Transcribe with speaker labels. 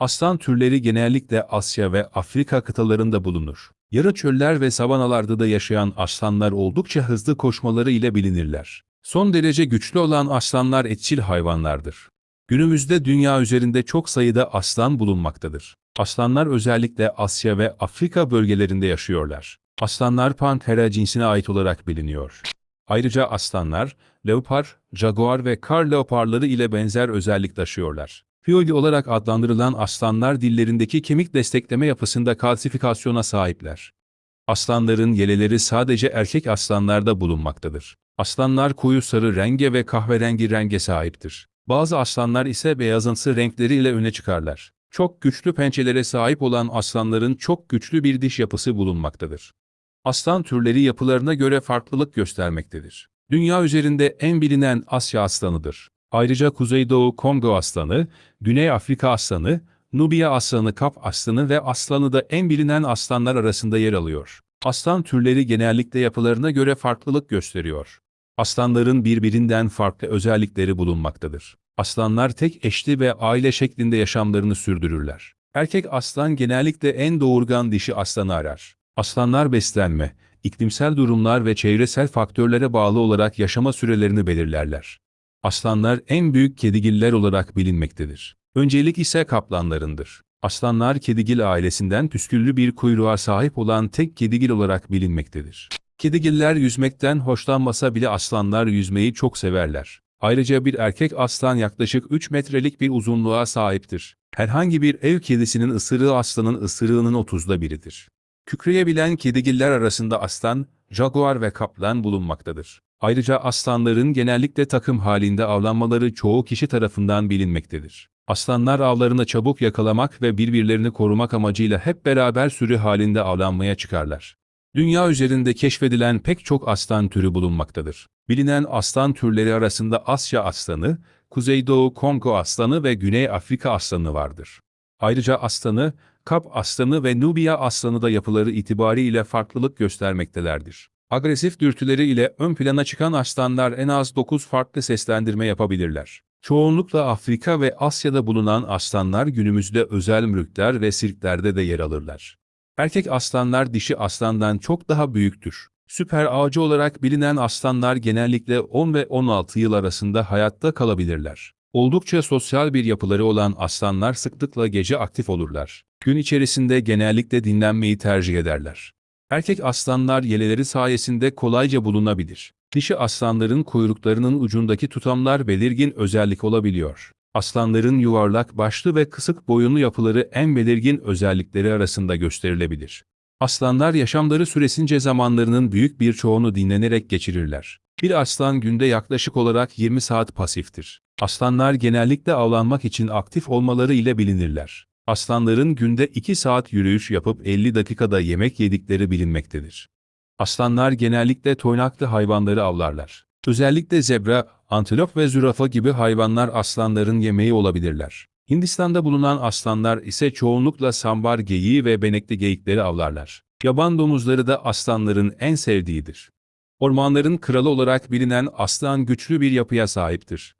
Speaker 1: Aslan türleri genellikle Asya ve Afrika kıtalarında bulunur. Yarı çöller ve savanalarda da yaşayan aslanlar oldukça hızlı koşmaları ile bilinirler. Son derece güçlü olan aslanlar etçil hayvanlardır. Günümüzde dünya üzerinde çok sayıda aslan bulunmaktadır. Aslanlar özellikle Asya ve Afrika bölgelerinde yaşıyorlar. Aslanlar Panthera cinsine ait olarak biliniyor. Ayrıca aslanlar, leopar, jaguar ve kar leoparları ile benzer özellik taşıyorlar. Fiyoli olarak adlandırılan aslanlar dillerindeki kemik destekleme yapısında kalsifikasyona sahipler. Aslanların yeleleri sadece erkek aslanlarda bulunmaktadır. Aslanlar koyu sarı renge ve kahverengi renge sahiptir. Bazı aslanlar ise beyazımsı renkleriyle öne çıkarlar. Çok güçlü pençelere sahip olan aslanların çok güçlü bir diş yapısı bulunmaktadır. Aslan türleri yapılarına göre farklılık göstermektedir. Dünya üzerinde en bilinen Asya aslanıdır. Ayrıca Kuzeydoğu Kongo aslanı, Güney Afrika aslanı, Nubya aslanı, Kap aslanı ve aslanı da en bilinen aslanlar arasında yer alıyor. Aslan türleri genellikle yapılarına göre farklılık gösteriyor. Aslanların birbirinden farklı özellikleri bulunmaktadır. Aslanlar tek eşli ve aile şeklinde yaşamlarını sürdürürler. Erkek aslan genellikle en doğurgan dişi aslanı arar. Aslanlar beslenme, iklimsel durumlar ve çevresel faktörlere bağlı olarak yaşama sürelerini belirlerler. Aslanlar en büyük kedigiller olarak bilinmektedir. Öncelik ise kaplanlarındır. Aslanlar kedigil ailesinden püsküllü bir kuyruğa sahip olan tek kedigil olarak bilinmektedir. Kedigiller yüzmekten hoşlanmasa bile aslanlar yüzmeyi çok severler. Ayrıca bir erkek aslan yaklaşık 3 metrelik bir uzunluğa sahiptir. Herhangi bir ev kedisinin ısırığı aslanın ısırığının 30'da biridir. Kükreyebilen kedigiller arasında aslan, jaguar ve kaplan bulunmaktadır. Ayrıca aslanların genellikle takım halinde avlanmaları çoğu kişi tarafından bilinmektedir. Aslanlar avlarını çabuk yakalamak ve birbirlerini korumak amacıyla hep beraber sürü halinde avlanmaya çıkarlar. Dünya üzerinde keşfedilen pek çok aslan türü bulunmaktadır. Bilinen aslan türleri arasında Asya aslanı, Kuzeydoğu Kongo aslanı ve Güney Afrika aslanı vardır. Ayrıca aslanı, Kap aslanı ve Nubya aslanı da yapıları itibariyle farklılık göstermektelerdir. Agresif dürtüleri ile ön plana çıkan aslanlar en az 9 farklı seslendirme yapabilirler. Çoğunlukla Afrika ve Asya'da bulunan aslanlar günümüzde özel mülkler ve sirklerde de yer alırlar. Erkek aslanlar dişi aslandan çok daha büyüktür. Süper avcı olarak bilinen aslanlar genellikle 10 ve 16 yıl arasında hayatta kalabilirler. Oldukça sosyal bir yapıları olan aslanlar sıklıkla gece aktif olurlar. Gün içerisinde genellikle dinlenmeyi tercih ederler. Erkek aslanlar yeleleri sayesinde kolayca bulunabilir. Dişi aslanların kuyruklarının ucundaki tutamlar belirgin özellik olabiliyor. Aslanların yuvarlak başlı ve kısık boyunlu yapıları en belirgin özellikleri arasında gösterilebilir. Aslanlar yaşamları süresince zamanlarının büyük bir çoğunu dinlenerek geçirirler. Bir aslan günde yaklaşık olarak 20 saat pasiftir. Aslanlar genellikle avlanmak için aktif olmaları ile bilinirler. Aslanların günde 2 saat yürüyüş yapıp 50 dakikada yemek yedikleri bilinmektedir. Aslanlar genellikle toynaklı hayvanları avlarlar. Özellikle zebra, antilop ve zürafa gibi hayvanlar aslanların yemeği olabilirler. Hindistan'da bulunan aslanlar ise çoğunlukla sambar geyiği ve benekli geyikleri avlarlar. Yaban domuzları da aslanların en sevdiğidir. Ormanların kralı olarak bilinen aslan güçlü bir yapıya sahiptir.